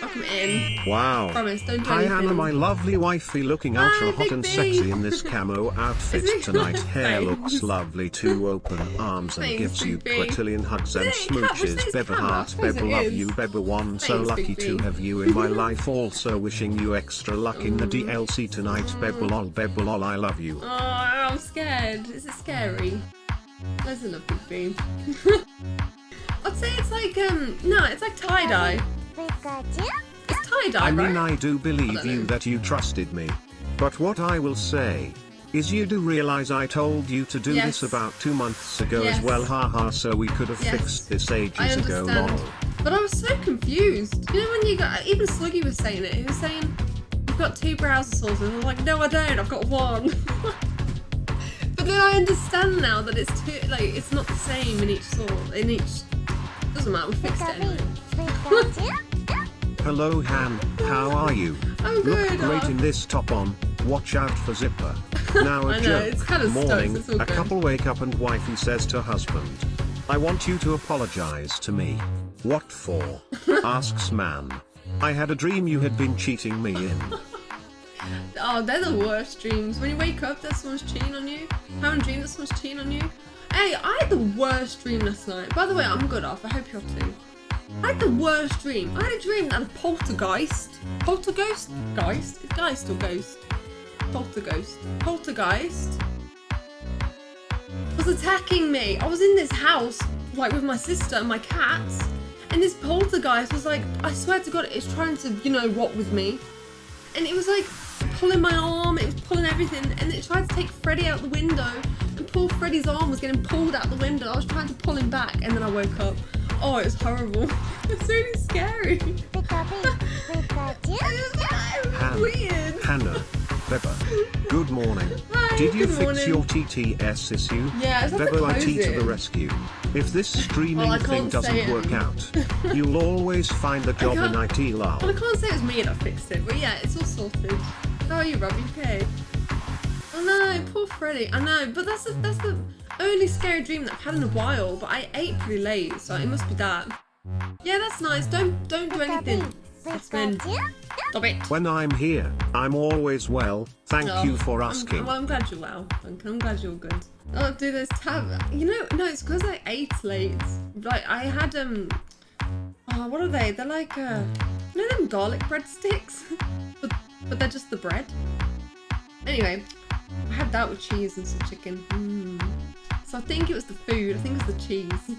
Welcome in. Wow. Promise, don't do Hi. Hannah, my lovely wifey looking Hi, ultra hot and sexy in this camo outfit tonight. Hair looks lovely too. Open arms and Thanks, gives you Big B. quadrillion hugs and Is it? Cat- was smooches. Beba heart, Beba love you, Beba one. So lucky Big to B. have you in my life. Also wishing you extra luck in the DLC tonight. Beba lol, Beba lol, I love you. Oh, I'm scared. This Is it scary? There's a lovely bee. I'd say it's like um no, it's like tie dye. It's tie dye, I mean, right? I do believe don't you know. that you trusted me. But what I will say is you do realize I told you to do Yes. this about two months ago Yes. as well, haha, so we could have Yes. fixed this ages ago, lol. But I was so confused. You know when you got even Sluggy was saying it, he was saying you've got two browser sources. I was like, no I don't, I've got one. but then I understand now that it's two like it's not the same in each source in each doesn't matter, we fixed it anyway. Hello, Han, how are you? I'm Look good. great in this top on. Watch out for Zipper. Now a joke. it's kinda stuck, Morning, a good. couple wake up and wifey says to husband, I want you to apologize to me. What for? asks man. I had a dream you had been cheating me in. Oh, they're the worst dreams. When you wake up, that someone's cheating on you. Having a dream that someone's cheating on you. Hey, I had the worst dream last night. By the way, I'm good off. I hope you're too. I had the worst dream. I had a dream that a poltergeist. Poltergeist? Geist? Geist or ghost? Poltergeist. Poltergeist was attacking me. I was in this house, like with my sister and my cats, and this poltergeist was like, I swear to God, it's trying to, you know, what with me. And it was like pulling my arm, it was pulling everything, and it tried to take Freddy out the window, and poor Freddy's arm was getting pulled out the window. I was trying to pull him back, and then I woke up. Oh, it was horrible. It's really scary. It was Han, weird. Hannah, Beba, good morning. Hi, Did you fix morning. your TTS issue? Yeah, it's not Bebo IT to the rescue. If this streaming Well, thing doesn't work it. out, you'll always find a job in IT lol. Well, I can't say it was me that fixed it, but yeah, it's all sorted. How are you, Rob? You okay? Oh no, poor Freddy. I know, but that's the, that's the only scary dream that I've had in a while. But I ate pretty late, so it must be that. Yeah, that's nice. Don't don't do anything. It's been stop it. When I'm here, I'm always well. Thank Oh, you for I'm- asking. well, I'm glad you're well. I'm glad you're good. I'll do those tab. You know, no, it's because I ate late. Like I had um. Oh, what are they? They're like uh, you know them garlic breadsticks, but but they're just the bread. Anyway, I had that with cheese and some chicken. Mm. So I think it was the food. I think it was the cheese.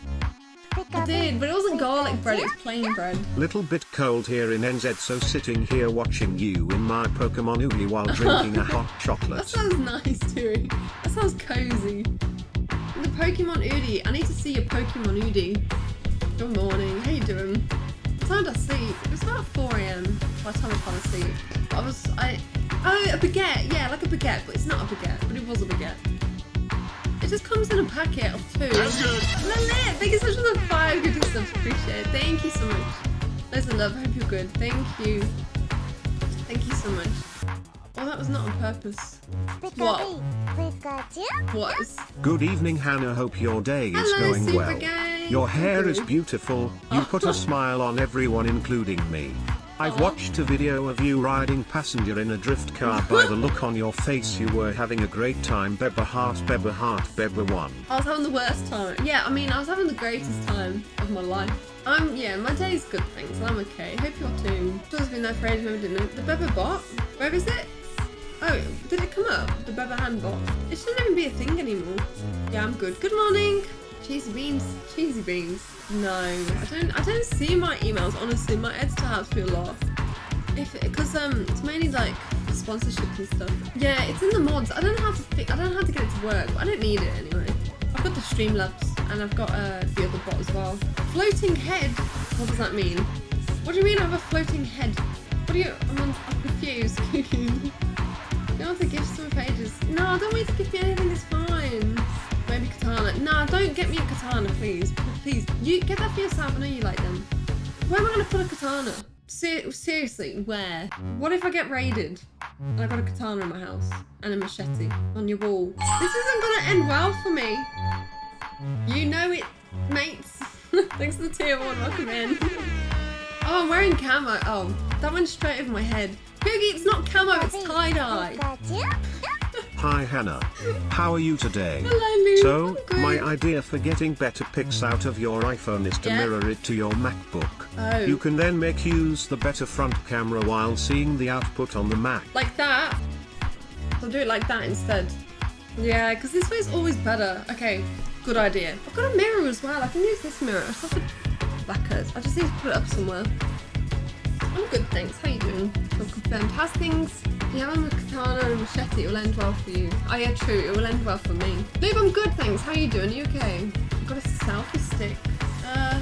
I did, but it wasn't garlic bread. It was plain bread. Little bit cold here in NZ, so sitting here watching you in my Pokemon Oogie while drinking a hot chocolate. That sounds nice, too. That sounds cozy. The Pokemon Udi. I need to see your Pokemon Udi. Good morning. How you doing? What time did I sleep? It was about 4 a.m. by the time I fell asleep. I was I oh a baguette. Yeah, like a baguette, but it's not a baguette, but it was a baguette. It just comes in a packet of two. That's good. Lilith, thank you so much for the five good stuff. Appreciate it. Thank you so much. Loads of love. Hope you're good. Thank you. Thank you so much. Oh, that was not on purpose. What? What is? Good evening, Hannah. Hope your day is Hello, going Super well. Gay. Your hair is beautiful. You put a smile on everyone, including me. I've watched a video of you riding passenger in a drift car. By the look on your face, you were having a great time. Beba heart, Beba heart, Beba one. I was having the worst time. Yeah, I mean, I was having the greatest time of my life. I'm, yeah, my day's good, thanks. I'm okay. Hope you're too. Just been there for ages, didn't? The Beba bot? Where is it? Oh, did it come up? The Beba hand bot? It shouldn't even be a thing anymore. Yeah, I'm good. Good morning. Cheesy beans. Cheesy beans. No, I don't. I don't see my emails. Honestly, my editor helps me a lot. If because um, it's mainly like sponsorships and stuff. Yeah, it's in the mods. I don't know how to I don't know how to get it to work, but I don't need it anyway. I've got the Streamlabs and I've got uh, the other bot as well. Floating head. What does that mean? What do you mean I have a floating head? What do you? I'm, on, I'm confused. you want to give some pages? No, I don't want you to give me anything. It's fine. Maybe katana. No, don't get me a katana, please. Please, you get that for yourself. I know you like them. Where am I going to put a katana? Ser- seriously, where? What if I get raided and I got a katana in my house and a machete on your wall? This isn't going to end well for me. You know it, mates. Thanks for the tier one. Welcome in. Oh I'm wearing camo. Oh, that went straight over my head. Poogie, it's not camo, it's tie-dye. Hi Hannah. How are you today? Hello, Lou. So, my idea for getting better pics out of your iPhone is to Yeah. mirror it to your MacBook. Oh. You can then make use the better front camera while seeing the output on the Mac. Like that. I'll do it like that instead. Yeah, because this way is always better. Okay, good idea. I've got a mirror as well. I can use this mirror. It's not a blackers. I just need to put it up somewhere. I'm good, thanks. How you doing? I'm confirmed. How's things? You have a katana and a machete. It will end well for you. Oh yeah, true. It will end well for me. Lube, I'm good, thanks. How you doing? Are you okay? I've got a selfie stick. Uh,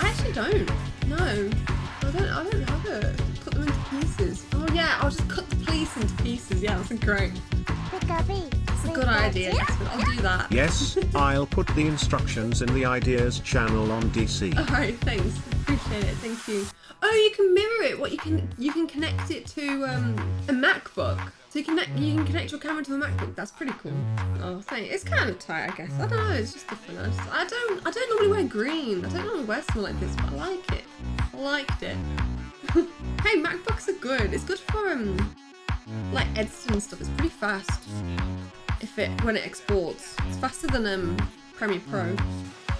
I actually don't. No, I don't. I don't have it. Cut them into pieces. Oh yeah, I'll just cut the police into pieces. Yeah, that's great. It's a good idea. Jasmine. I'll do that. Yes, I'll put the instructions in the ideas channel on DC. All right, thanks. Appreciate it. Thank you. Oh, you can mirror it. What you can you can connect it to um, a MacBook. So you can you can connect your camera to the MacBook. That's pretty cool. Oh, thank. It's kind of tight, I guess. I don't know. It's just different. I, just, I don't I don't normally wear green. I don't normally wear something like this, but I like it. I liked it. hey, MacBooks are good. It's good for um like editing stuff. It's pretty fast. If it when it exports, it's faster than um Premiere Pro.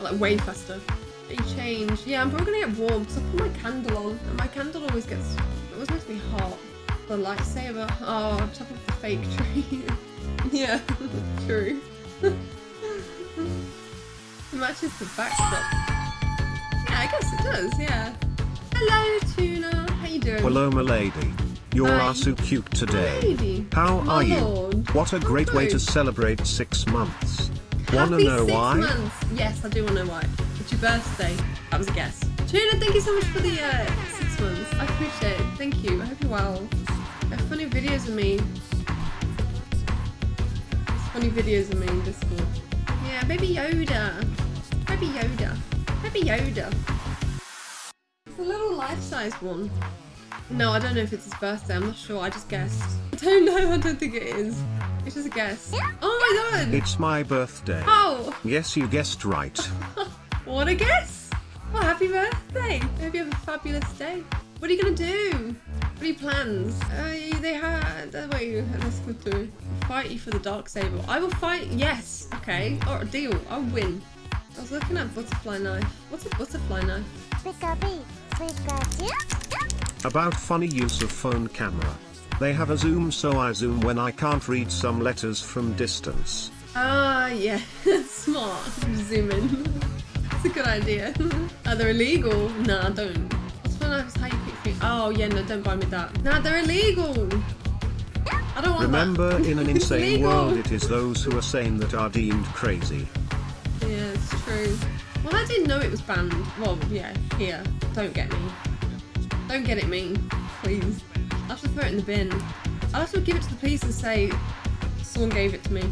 Like way faster. Change. Yeah, I'm probably gonna get warm because I put my candle on, and my candle always gets. It always to be hot. The lightsaber. Oh, on top of the fake tree. yeah, true. it matches the backdrop. Yeah, I guess it does. Yeah. Hello, Tuna. How you doing? Hello, my lady. You Hi. are so cute today. Lady. How My are you? What a great way to celebrate six months. Wanna know six why? Months. Yes, I do want to know why. It's your birthday. That was a guess. Tuna, thank you so much for the uh, six months. I appreciate it. Thank you. I hope you're well. Funny videos of me. Funny videos of me in Discord. Yeah, Baby Yoda. Baby Yoda. Baby Yoda. It's a little life-size one. No, I don't know if it's his birthday. I'm not sure. I just guessed. I don't know. I don't think it is. It's just a guess. Oh my god! It's my birthday. Oh, Yes, you guessed right. what a guess! Well, happy birthday! I hope you have a fabulous day. What are you gonna do? What are your plans? Uh, they had. Uh, wait, let's go through. Fight you for the dark saber. I will fight. Yes. Okay. Or a deal. I'll win. I was looking at butterfly knife. What's a butterfly knife? About funny use of phone camera. They have a zoom so I zoom when I can't read some letters from distance. Ah, yeah. Smart. Zoom in. It's a good idea. Are they illegal? Nah, don't. Butterfly knife is how you pick. Oh, yeah, no, don't buy me that. Nah, they're illegal. I don't want Remember, that. in an insane world, it is those who are sane that are deemed crazy. Yeah, it's true. Well, I didn't know it was banned. Well, yeah, here. Don't get me. Don't get it me, please. I'll to throw it in the bin. I'll have to give it to the police and say someone gave it to me.